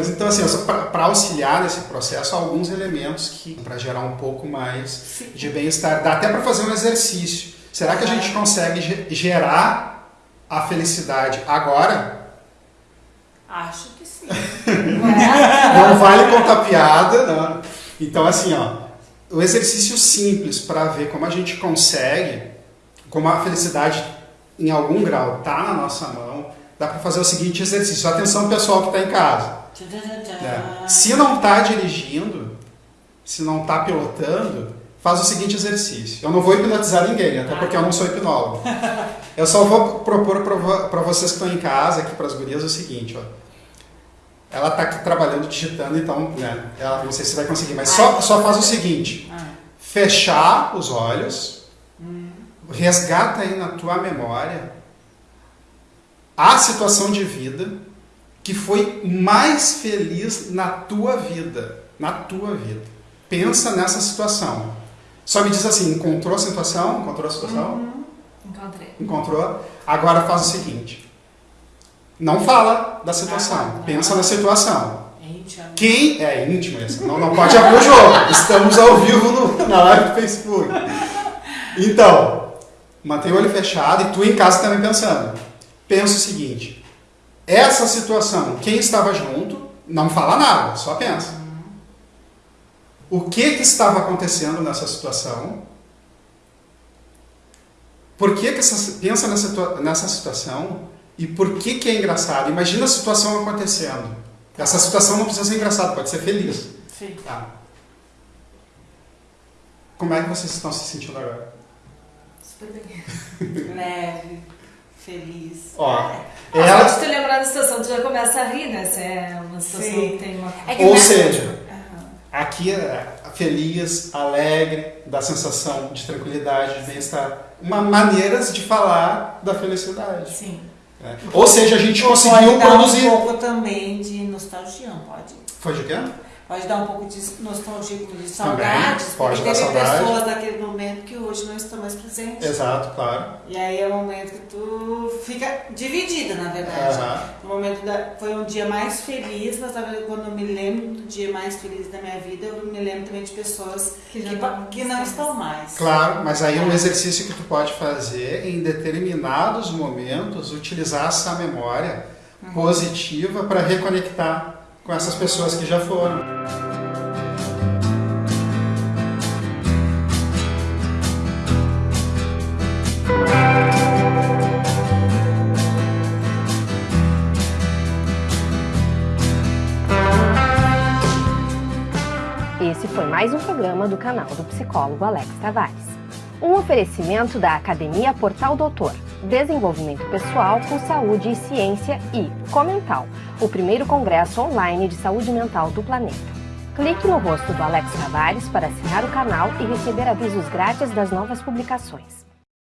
Mas então assim, para auxiliar nesse processo, há alguns elementos que para gerar um pouco mais Sim. de bem-estar, dá até para fazer um exercício. Será que a gente consegue gerar a felicidade agora? Acho que sim. não vale contar piada, não. Então assim, ó, o exercício simples para ver como a gente consegue, como a felicidade em algum grau está na nossa mão, dá para fazer o seguinte exercício. Atenção pessoal que está em casa. É. Se não está dirigindo, se não está pilotando, faz o seguinte exercício. Eu não vou hipnotizar ninguém, até porque eu não sou hipnólogo. Eu só vou propor para vocês que estão em casa, aqui para as gurias, o seguinte. Ó. Ela está aqui trabalhando, digitando, então, né, ela, não sei se vai conseguir, mas só, só faz o seguinte. Fechar os olhos, hum. resgata aí na tua memória a situação de vida que foi mais feliz na tua vida. Na tua vida. Pensa nessa situação. Só me diz assim, encontrou a situação? Encontrou a situação? Uhum. Encontrei. Encontrou? Agora faz o seguinte. Não fala da situação. Não, Pensa na situação. É. Quem é íntimo? Não, não pode abrir o jogo. Estamos ao vivo no, na live do Facebook. Então, mantém o olho fechado e tu em casa também pensando pensa o seguinte: essa situação, quem estava junto, não fala nada, só pensa. O que, que estava acontecendo nessa situação? Por que, que essa, pensa nessa, nessa situação e por que, que é engraçado? Imagina a situação acontecendo. Essa situação não precisa ser engraçada, pode ser feliz. Sim. Tá. Como é que vocês estão se sentindo agora? Super bem. Leve feliz. Ó, é. ela... Só de te lembrar da situação, tu já começa a rir, né? Se é uma situação Sim. que tem uma... É Ou seja, aqui é feliz, alegre, dá sensação de tranquilidade, de bem-estar. Uma maneiras de falar da felicidade. Sim. É. Ou seja, a gente Ou conseguiu pode produzir... um pouco também de nostalgia, pode? Foi de quê? pode dar um pouco de nostalgia, de saudades, Também, pode porque teve pessoas daquele momento que hoje não estão mais presentes. Exato, claro. E aí é o momento que tu fica dividida, na verdade. Uhum. O momento da, foi um dia mais feliz, mas quando eu me lembro do dia mais feliz da minha vida, eu me lembro também de pessoas que, que, não, que não estão mais. Claro, mas aí é um exercício que tu pode fazer em determinados momentos, utilizar essa memória uhum. positiva para reconectar com essas pessoas que já foram. Esse foi mais um programa do canal do psicólogo Alex Tavares. Um oferecimento da Academia Portal Doutor Desenvolvimento Pessoal com Saúde e Ciência e Comental, o primeiro congresso online de saúde mental do planeta. Clique no rosto do Alex Tavares para assinar o canal e receber avisos grátis das novas publicações.